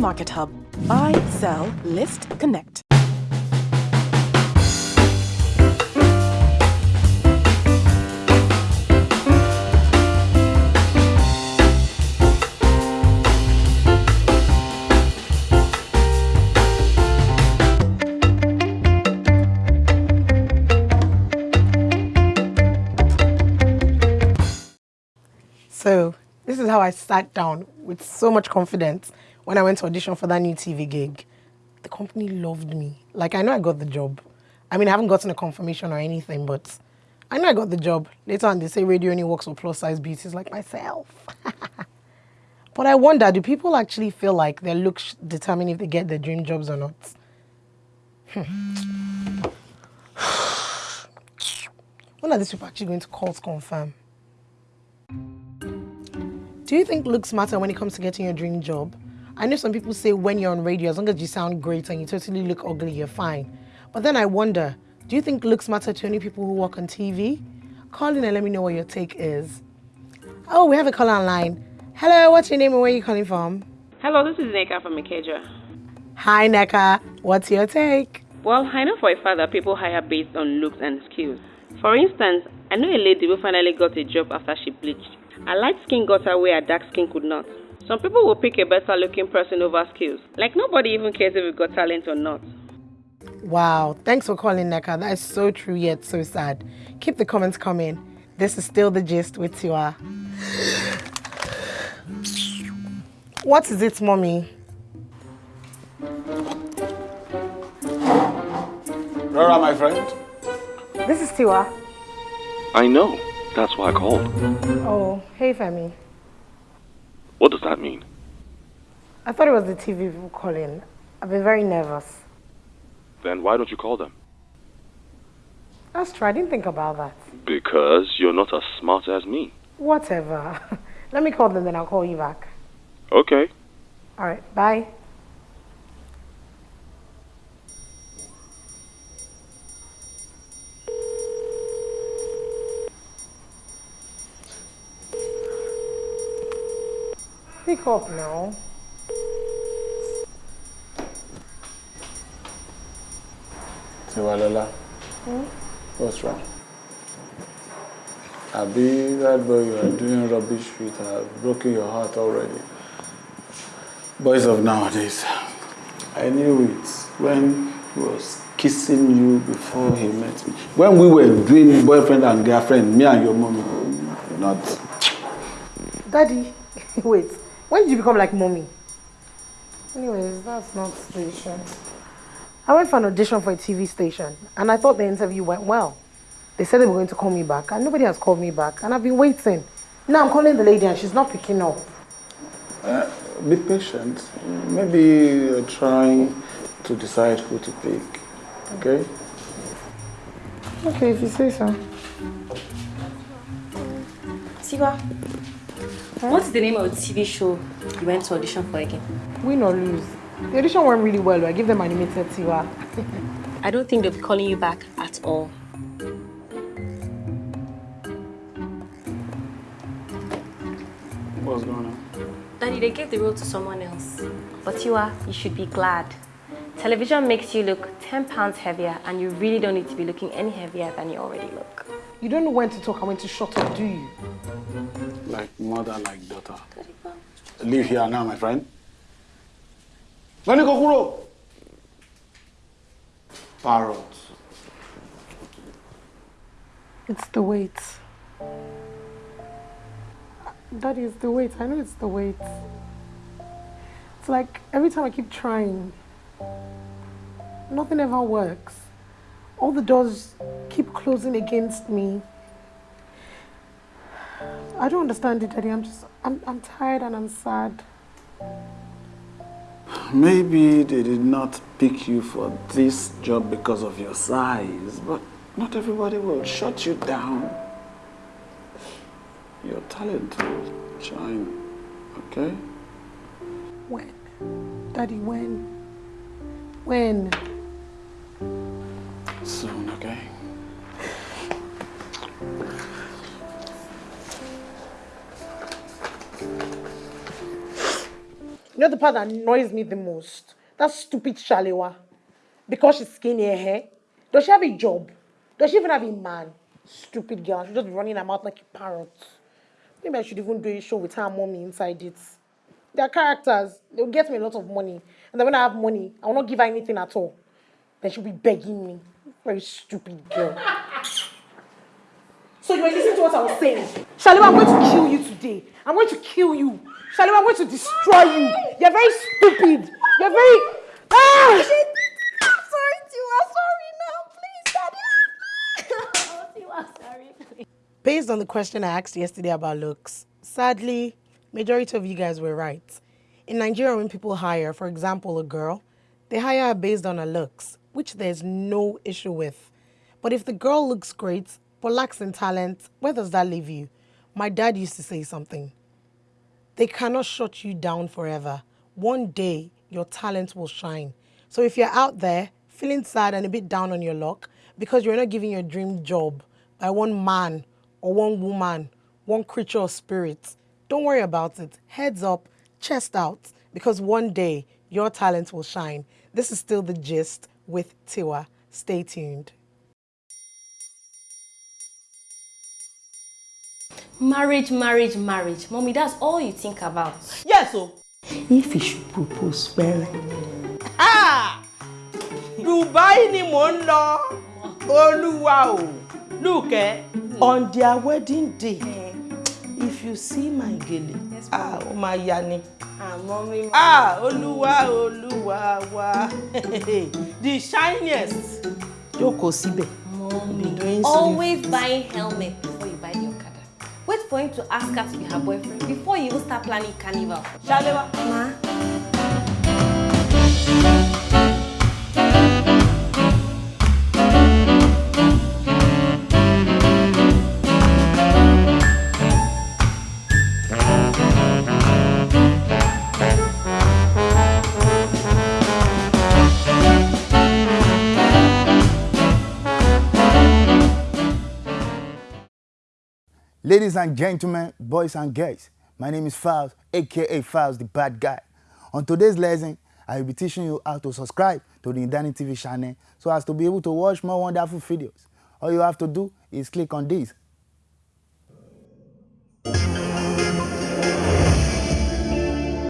Market Hub. Buy, sell, list, connect. This is how I sat down with so much confidence when I went to audition for that new TV gig. The company loved me. Like I know I got the job. I mean I haven't gotten a confirmation or anything, but I know I got the job. Later on they say radio only works for plus size beauties like myself. but I wonder, do people actually feel like their looks determine if they get their dream jobs or not? Hmm. when are these people actually going to call to confirm? Do you think looks matter when it comes to getting your dream job? I know some people say when you're on radio, as long as you sound great and you totally look ugly, you're fine. But then I wonder, do you think looks matter to only people who work on TV? Call in and let me know what your take is. Oh, we have a caller online. Hello, what's your name and where are you calling from? Hello, this is Neka from Ikeja. Hi, Neka. What's your take? Well, I know for a fact that people hire based on looks and skills. For instance, I know a lady who finally got a job after she bleached. A light skin got away, a dark skin could not. Some people will pick a better looking person over skills. Like nobody even cares if you got talent or not. Wow, thanks for calling, Neka. That is so true yet so sad. Keep the comments coming. This is still the gist with Tiwa. Ah. What is it, mommy? Rora, my friend. This is Tiwa. I know. That's why I called. Oh, hey, Femi. What does that mean? I thought it was the TV people calling. I've been very nervous. Then why don't you call them? That's true. I didn't think about that. Because you're not as smart as me. Whatever. Let me call them, then I'll call you back. Okay. All right. Bye. Pick up now. Tiwalola. Hmm? What's wrong? Abi, that boy you are doing rubbish with have broken your heart already. Boys of nowadays, I knew it when he was kissing you before he met me. When we were doing boyfriend and girlfriend, me and your mommy, not. Daddy, wait. When did you become like mommy? Anyways, that's not the issue. I went for an audition for a TV station and I thought the interview went well. They said they were going to call me back and nobody has called me back and I've been waiting. Now I'm calling the lady and she's not picking up. Uh, be patient. Maybe you're trying to decide who to pick. Okay? Okay, if you say so. Siva, what's the name of the TV show you went to audition for again? Win or lose. The audition went really well. I give them animated Tiwa. I don't think they'll be calling you back at all. What's going on? Daddy, they gave the role to someone else. But Tiwa, you should be glad. Television makes you look 10 pounds heavier and you really don't need to be looking any heavier than you already look. You don't know when to talk and when to shut up, do you? Like mother, like daughter. Leave here now, my friend. When you go kúrò. Parrot. It's the weight. That is the weight. I know it's the weight. It's like every time I keep trying, nothing ever works. All the doors keep closing against me. I don't understand it, Daddy. I'm just, I'm, I'm tired and I'm sad. Maybe they did not pick you for this job because of your size, but not everybody will shut you down. Your talent will shine, okay? When? Daddy, when? When? Soon, okay? You know the part that annoys me the most? That stupid Shalewa. Because she's skinny hair. Does she have a job? Does she even have a man? Stupid girl. She's just running her mouth like a parrot. Maybe I should even do a show with her mommy inside it. Their characters, they'll get me a lot of money. And then when I have money, I will not give her anything at all. Then she'll be begging me. Very stupid girl. so you were listening to what I was saying. Shalewa, I'm going to kill you today. I'm going to kill you. Shalewa, I'm going to destroy you. You're very stupid. You're very. Ah! I'm sorry, Tiwa. Sorry now. Please, Daddy. Tiwa, sorry. Based on the question I asked yesterday about looks, sadly, majority of you guys were right. In Nigeria, when people hire, for example, a girl, they hire her based on her looks, which there's no issue with. But if the girl looks great but lacks in talent, where does that leave you? My dad used to say something. They cannot shut you down forever. One day, your talent will shine. So if you're out there feeling sad and a bit down on your luck because you're not giving your dream job by one man or one woman, one creature or spirit, don't worry about it. Heads up, chest out, because one day your talent will shine. This is still the gist with Tiwa. Stay tuned. Marriage, marriage, marriage. Mommy, that's all you think about. Yes, o. If you should propose, where? Ah! Dubai ni mò ń lọ. Olúwa o. Look, eh, on their wedding day, if you see my gele, ah, ó máa ya ni. Ah, mommy, Ah, Olúwa, Olúwa wa. The shiniest. Jókòó síbẹ̀. mommy. Always buying helmet for him to ask her to be her boyfriend before you even start planning carnival. Ṣaléwá. Ma. Ladies and gentlemen, boys and girls, my name is Files, aka Files the Bad Guy. On today's lesson, I will be teaching you how to subscribe to the Indani TV channel so as to be able to watch more wonderful videos. All you have to do is click on this